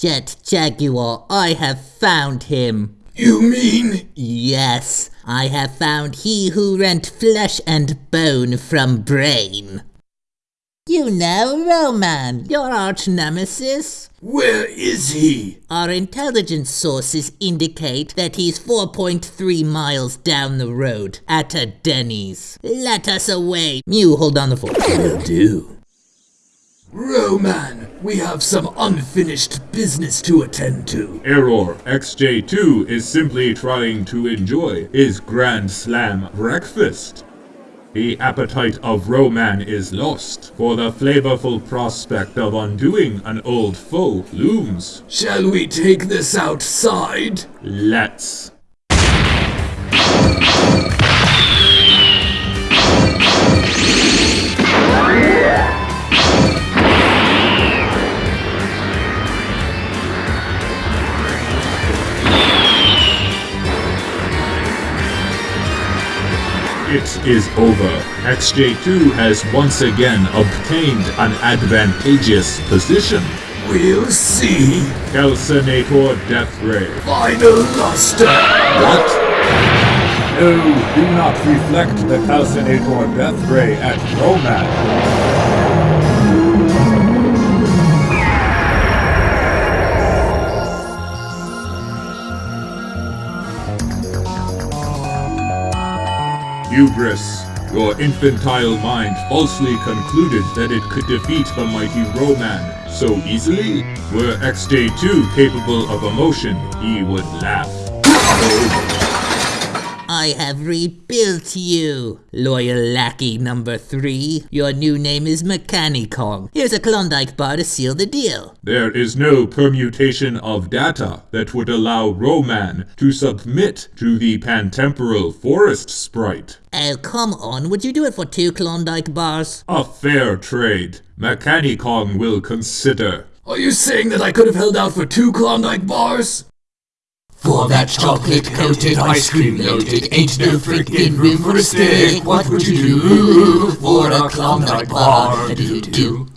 Jet Jaguar, I have found him. You mean? Yes, I have found he who rent flesh and bone from brain. You know Roman, your arch nemesis? Where is he? Our intelligence sources indicate that he's 4.3 miles down the road at a Denny's. Let us away. Mew, hold on the fort. Will do. Roman, we have some unfinished business to attend to. Error. XJ2 is simply trying to enjoy his Grand Slam breakfast. The appetite of Roman is lost, for the flavorful prospect of undoing an old foe looms. Shall we take this outside? Let's. It is over. XJ2 has once again obtained an advantageous position. We'll see. Calcinator Death Ray. Final luster. What? No, do not reflect the Calcinator Death Ray at Roman. Hubris. Your infantile mind falsely concluded that it could defeat the mighty Roman so easily? Were XJ2 capable of emotion, he would laugh. I have rebuilt you, loyal lackey number three. Your new name is Mechanicong. Here's a Klondike bar to seal the deal. There is no permutation of data that would allow Roman to submit to the pantemporal forest sprite. Oh, come on, would you do it for two Klondike bars? A fair trade. Mechanicong will consider. Are you saying that I could have held out for two Klondike bars? For that chocolate coated, ice cream loaded, ain't no frickin' room for a stick. What would you do for a Klondike bar? Do do